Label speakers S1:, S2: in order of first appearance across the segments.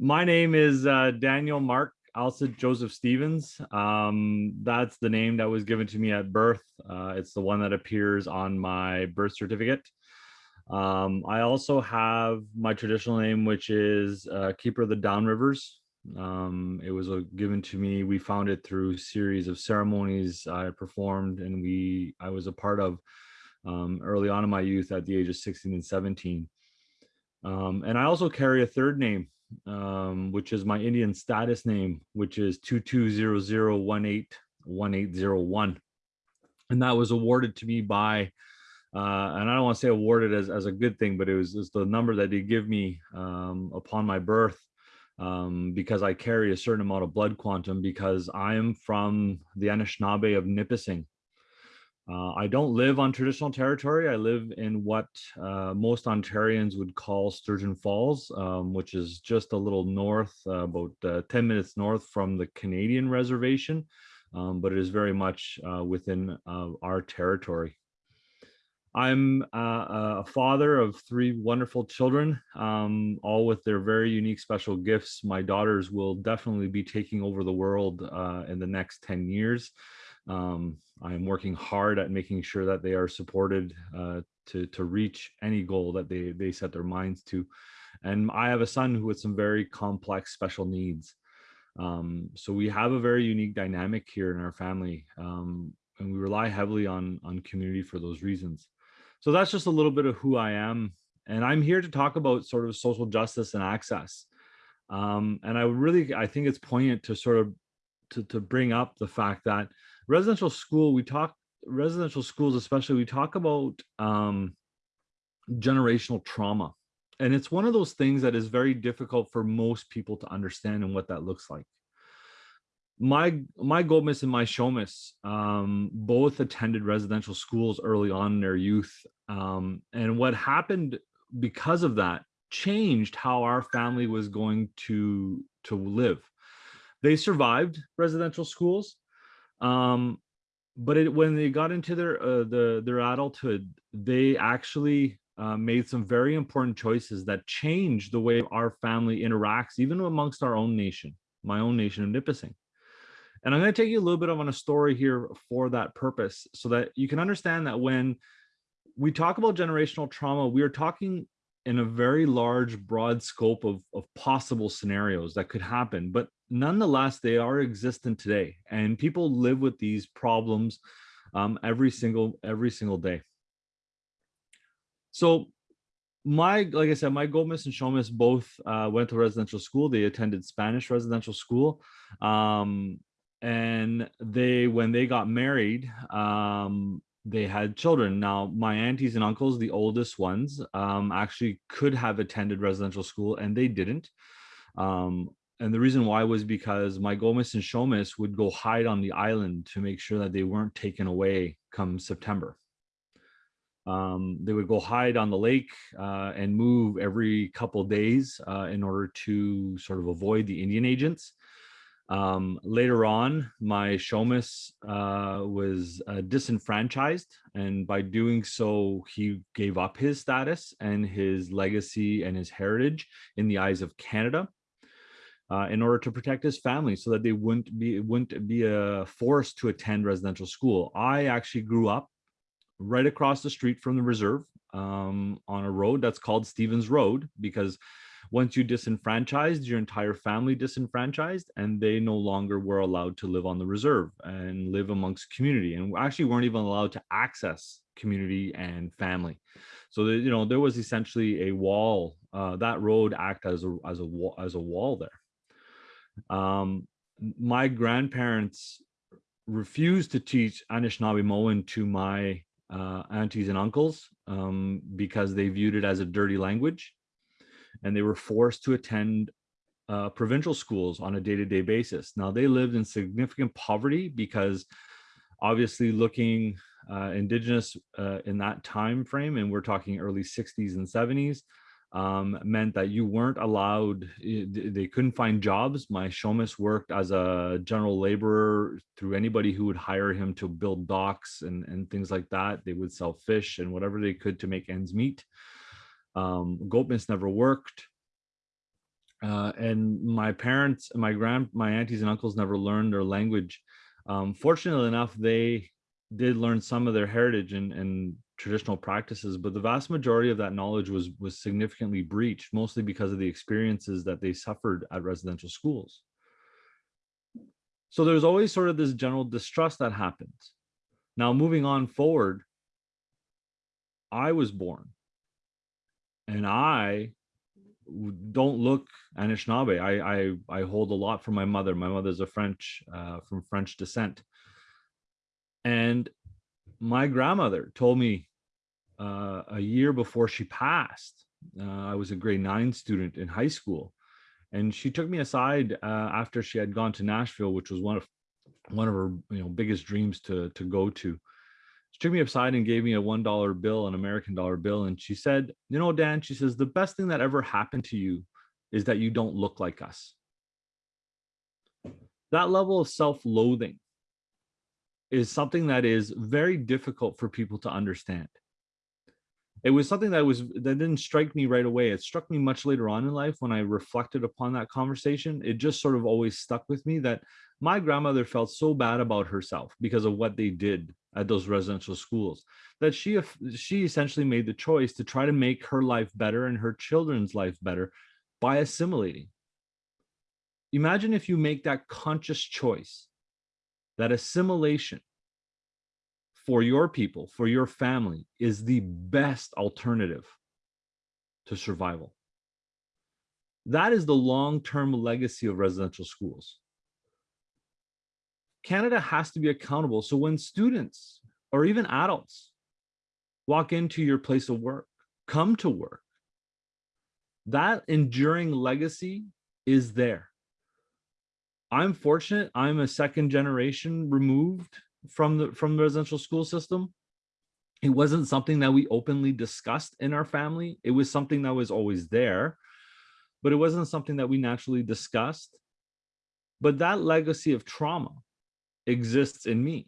S1: My name is uh, Daniel Mark Alcid Joseph Stevens. Um, that's the name that was given to me at birth. Uh, it's the one that appears on my birth certificate. Um, I also have my traditional name, which is uh, Keeper of the Down Rivers. Um, it was uh, given to me. We found it through series of ceremonies I performed and we I was a part of um, early on in my youth at the age of 16 and 17. Um, and I also carry a third name, um, which is my Indian status name, which is 2200181801. And that was awarded to me by, uh, and I don't want to say awarded as, as a good thing, but it was, was the number that they give me um, upon my birth um, because I carry a certain amount of blood quantum because I am from the Anishinaabe of Nipissing. Uh, I don't live on traditional territory. I live in what uh, most Ontarians would call Sturgeon Falls, um, which is just a little north, uh, about uh, 10 minutes north from the Canadian reservation, um, but it is very much uh, within uh, our territory. I'm a father of three wonderful children, um, all with their very unique special gifts. My daughters will definitely be taking over the world in the next 10 years. Um, I'm working hard at making sure that they are supported uh, to, to reach any goal that they, they set their minds to. And I have a son who has some very complex special needs. Um, so we have a very unique dynamic here in our family um, and we rely heavily on, on community for those reasons. So that's just a little bit of who I am. And I'm here to talk about sort of social justice and access. Um, and I really, I think it's poignant to sort of to, to bring up the fact that residential school, we talk residential schools, especially, we talk about um, generational trauma. And it's one of those things that is very difficult for most people to understand and what that looks like. My my Gomez and my Shomis um, both attended residential schools early on in their youth. Um, and what happened because of that changed how our family was going to to live. They survived residential schools, um, but it, when they got into their uh, the their adulthood, they actually uh, made some very important choices that changed the way our family interacts, even amongst our own nation, my own nation of Nipissing. And I'm going to take you a little bit of on a story here for that purpose, so that you can understand that when we talk about generational trauma, we are talking in a very large, broad scope of, of possible scenarios that could happen. But nonetheless, they are existent today and people live with these problems um, every single every single day. So my, like I said, my Gomez and Shomis both uh, went to residential school. They attended Spanish residential school. Um, and they, when they got married, um, they had children. Now, my aunties and uncles, the oldest ones, um, actually could have attended residential school and they didn't. Um, and the reason why was because my Gomez and Shomis would go hide on the island to make sure that they weren't taken away come September. Um, they would go hide on the lake uh, and move every couple days uh, in order to sort of avoid the Indian agents. Um, later on, my Shomis uh, was uh, disenfranchised, and by doing so, he gave up his status and his legacy and his heritage in the eyes of Canada uh, in order to protect his family so that they wouldn't be wouldn't be forced to attend residential school. I actually grew up right across the street from the reserve um, on a road that's called Stevens Road because once you disenfranchised, your entire family disenfranchised and they no longer were allowed to live on the reserve and live amongst community and actually weren't even allowed to access community and family. So, you know, there was essentially a wall, uh, that road act as a, as a, as a wall there. Um, my grandparents refused to teach Anishinaabemowin to my uh, aunties and uncles um, because they viewed it as a dirty language. And they were forced to attend uh, provincial schools on a day-to-day -day basis. Now they lived in significant poverty because obviously looking uh, indigenous uh, in that time frame, and we're talking early 60s and 70s, um, meant that you weren't allowed, they couldn't find jobs. My Shomis worked as a general laborer through anybody who would hire him to build docks and, and things like that. They would sell fish and whatever they could to make ends meet. Um, Goatmas never worked. uh, and my parents, and my grand, my aunties and uncles never learned their language. Um, fortunately enough, they did learn some of their heritage and, and traditional practices, but the vast majority of that knowledge was was significantly breached, mostly because of the experiences that they suffered at residential schools. So there's always sort of this general distrust that happens. Now, moving on forward, I was born and I don't look Anishinaabe. I, I, I hold a lot from my mother. My mother's a French, uh, from French descent. And my grandmother told me uh, a year before she passed, uh, I was a grade nine student in high school. And she took me aside uh, after she had gone to Nashville, which was one of one of her you know biggest dreams to to go to she took me aside and gave me a one dollar bill an american dollar bill and she said you know dan she says the best thing that ever happened to you is that you don't look like us. That level of self-loathing is something that is very difficult for people to understand. It was something that was that didn't strike me right away. It struck me much later on in life when i reflected upon that conversation. It just sort of always stuck with me that my grandmother felt so bad about herself because of what they did at those residential schools that she she essentially made the choice to try to make her life better and her children's life better by assimilating. Imagine if you make that conscious choice that assimilation for your people for your family is the best alternative to survival. That is the long-term legacy of residential schools Canada has to be accountable. So when students or even adults walk into your place of work, come to work, that enduring legacy is there. I'm fortunate. I'm a second generation removed from the from the residential school system. It wasn't something that we openly discussed in our family. It was something that was always there, but it wasn't something that we naturally discussed. But that legacy of trauma exists in me.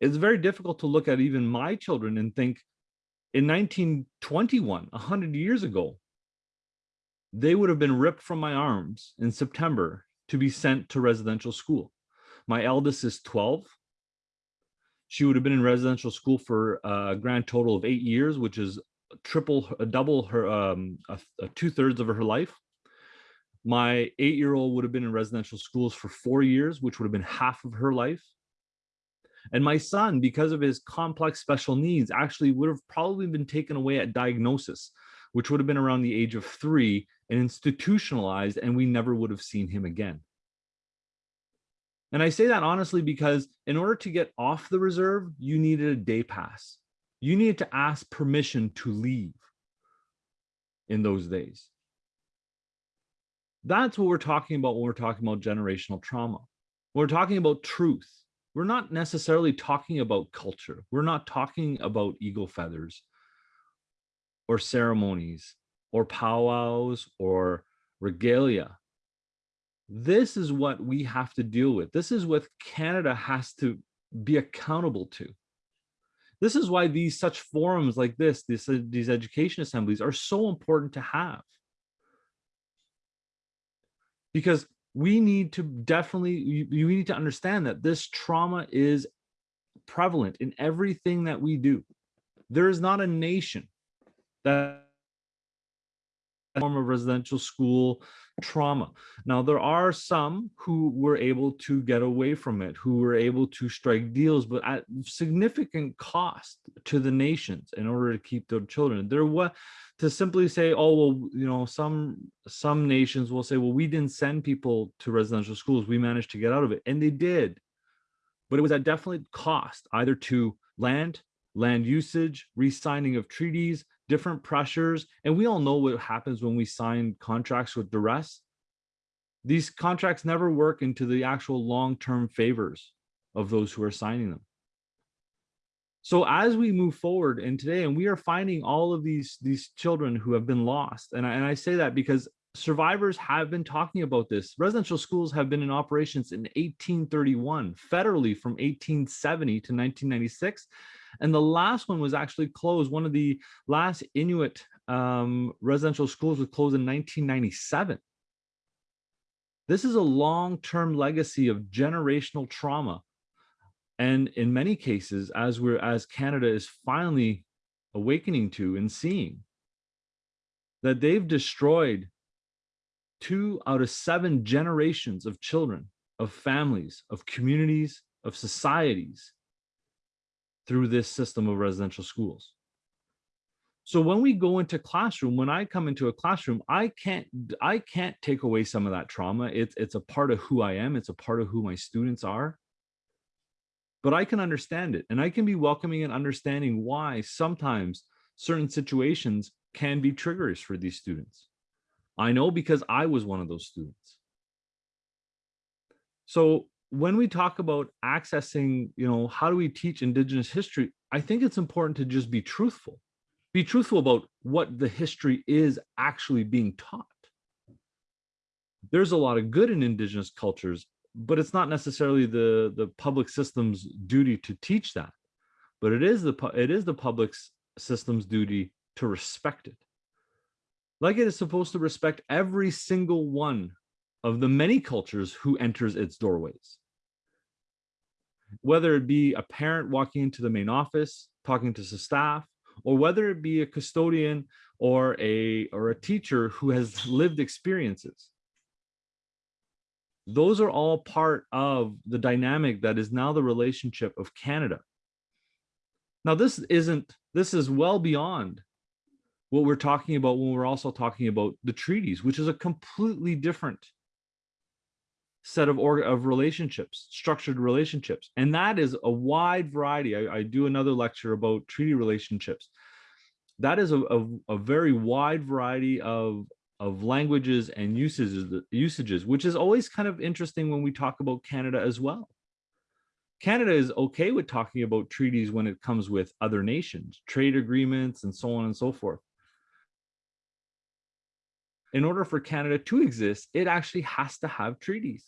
S1: It's very difficult to look at even my children and think in 1921, 100 years ago, they would have been ripped from my arms in September to be sent to residential school. My eldest is 12. She would have been in residential school for a grand total of eight years, which is triple, double her, um, two thirds of her life. My eight-year-old would have been in residential schools for four years, which would have been half of her life. And my son, because of his complex special needs, actually would have probably been taken away at diagnosis, which would have been around the age of three and institutionalized, and we never would have seen him again. And I say that honestly because in order to get off the reserve, you needed a day pass. You needed to ask permission to leave in those days. That's what we're talking about when we're talking about generational trauma. When we're talking about truth. We're not necessarily talking about culture. We're not talking about eagle feathers or ceremonies or powwows or regalia. This is what we have to deal with. This is what Canada has to be accountable to. This is why these such forums like this, this these education assemblies are so important to have because we need to definitely, you, you need to understand that this trauma is prevalent in everything that we do. There is not a nation that form of residential school trauma. Now, there are some who were able to get away from it, who were able to strike deals, but at significant cost to the nations in order to keep their children. There was to simply say, oh, well, you know, some some nations will say, well, we didn't send people to residential schools. We managed to get out of it. And they did. But it was at definitely cost, either to land, land usage, re-signing of treaties, different pressures. And we all know what happens when we sign contracts with duress. These contracts never work into the actual long-term favors of those who are signing them. So as we move forward and today, and we are finding all of these, these children who have been lost. And I, and I say that because survivors have been talking about this. Residential schools have been in operations in 1831, federally from 1870 to 1996. And the last one was actually closed. One of the last Inuit um, residential schools was closed in 1997. This is a long-term legacy of generational trauma. And in many cases, as we're as Canada is finally awakening to and seeing, that they've destroyed two out of seven generations of children, of families, of communities, of societies through this system of residential schools. So when we go into classroom, when I come into a classroom, I can't I can't take away some of that trauma. It's it's a part of who I am. It's a part of who my students are. But I can understand it and I can be welcoming and understanding why sometimes certain situations can be triggers for these students. I know because I was one of those students. So when we talk about accessing, you know, how do we teach Indigenous history? I think it's important to just be truthful be truthful about what the history is actually being taught. There's a lot of good in indigenous cultures, but it's not necessarily the, the public system's duty to teach that. But it is the it is the public system's duty to respect it. Like it is supposed to respect every single one of the many cultures who enters its doorways. Whether it be a parent walking into the main office, talking to staff, or whether it be a custodian or a or a teacher who has lived experiences those are all part of the dynamic that is now the relationship of canada now this isn't this is well beyond what we're talking about when we're also talking about the treaties which is a completely different set of of relationships, structured relationships. And that is a wide variety. I, I do another lecture about treaty relationships. That is a, a, a, very wide variety of, of languages and usages, usages, which is always kind of interesting when we talk about Canada as well. Canada is okay with talking about treaties when it comes with other nations, trade agreements, and so on and so forth in order for Canada to exist, it actually has to have treaties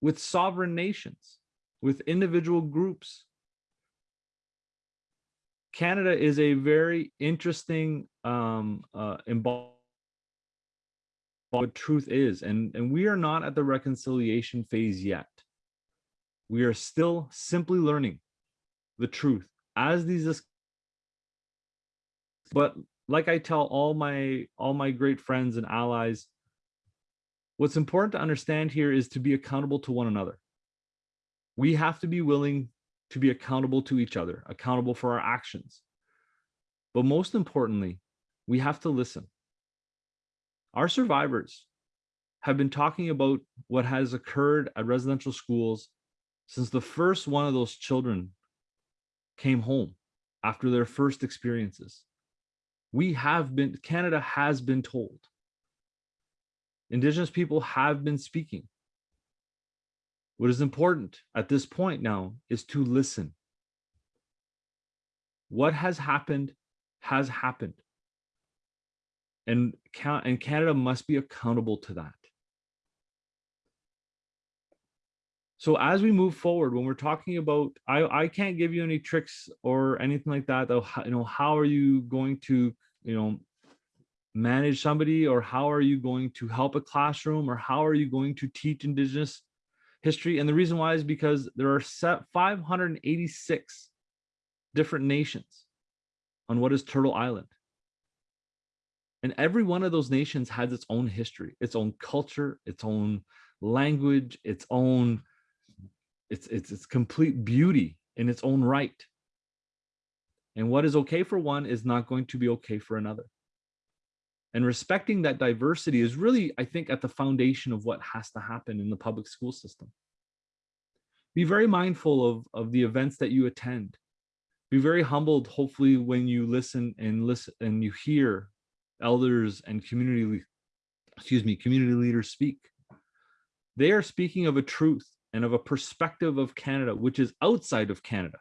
S1: with sovereign nations, with individual groups. Canada is a very interesting um, uh, what truth is, and, and we are not at the reconciliation phase yet. We are still simply learning the truth as these but like I tell all my all my great friends and allies, What's important to understand here is to be accountable to one another. We have to be willing to be accountable to each other, accountable for our actions. But most importantly, we have to listen. Our survivors have been talking about what has occurred at residential schools since the first one of those children came home after their first experiences. We have been, Canada has been told Indigenous people have been speaking. What is important at this point now is to listen. What has happened has happened. And, and Canada must be accountable to that. So as we move forward, when we're talking about, I, I can't give you any tricks or anything like that. You know, how are you going to, you know, manage somebody or how are you going to help a classroom or how are you going to teach indigenous history? And the reason why is because there are 586 different nations on what is turtle island. And every one of those nations has its own history its own culture its own language its own it's it's its complete beauty in its own right. And what is okay for one is not going to be okay for another and respecting that diversity is really, I think, at the foundation of what has to happen in the public school system. Be very mindful of, of the events that you attend. Be very humbled, hopefully, when you listen and listen and you hear elders and community, excuse me, community leaders speak. They are speaking of a truth and of a perspective of Canada, which is outside of Canada,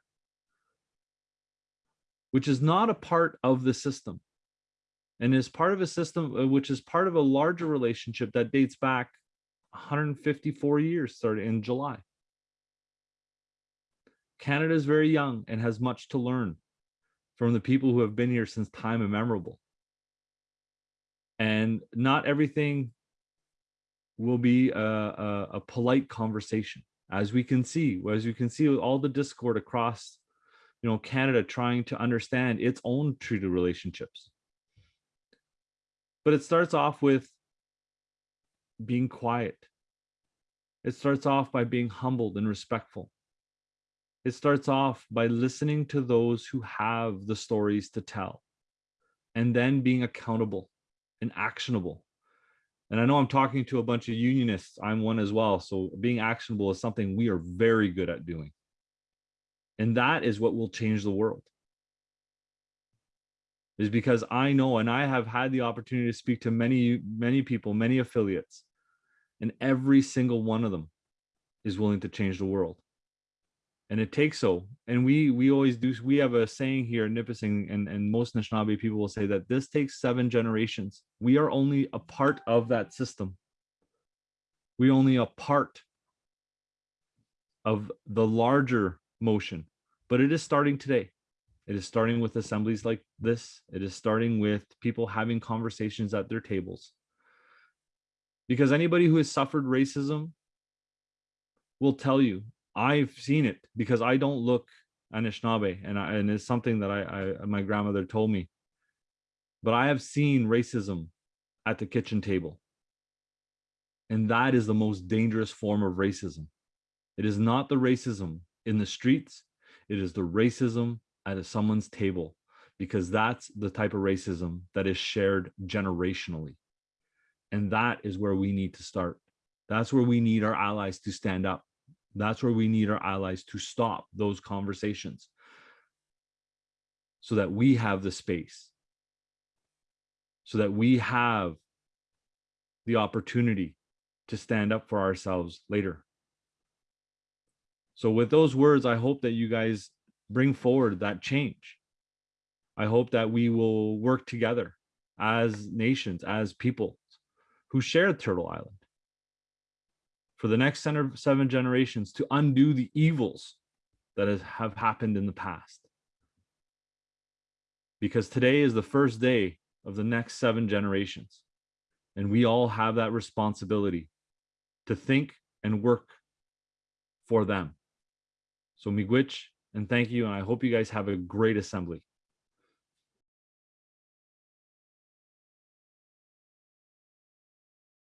S1: which is not a part of the system and is part of a system uh, which is part of a larger relationship that dates back 154 years starting in July. Canada is very young and has much to learn from the people who have been here since time immemorable. And not everything will be a, a, a polite conversation as we can see as you can see all the discord across you know canada trying to understand its own treaty relationships but it starts off with being quiet it starts off by being humbled and respectful it starts off by listening to those who have the stories to tell and then being accountable and actionable and I know I'm talking to a bunch of unionists. I'm one as well. So being actionable is something we are very good at doing. And that is what will change the world. Is because I know and I have had the opportunity to speak to many, many people, many affiliates, and every single one of them is willing to change the world. And it takes so and we we always do we have a saying here in nipissing and and most Anishinaabe people will say that this takes seven generations. We are only a part of that system. We only a part of the larger motion but it is starting today it is starting with assemblies like this it is starting with people having conversations at their tables because anybody who has suffered racism will tell you I've seen it because I don't look Anishinaabe, and I, and it's something that I, I my grandmother told me. But I have seen racism at the kitchen table, and that is the most dangerous form of racism. It is not the racism in the streets; it is the racism at someone's table, because that's the type of racism that is shared generationally, and that is where we need to start. That's where we need our allies to stand up that's where we need our allies to stop those conversations so that we have the space, so that we have the opportunity to stand up for ourselves later. So with those words, I hope that you guys bring forward that change. I hope that we will work together as nations, as people who share Turtle Island for the next seven generations to undo the evils that have happened in the past. Because today is the first day of the next seven generations. And we all have that responsibility to think and work for them. So miigwech and thank you. And I hope you guys have a great assembly.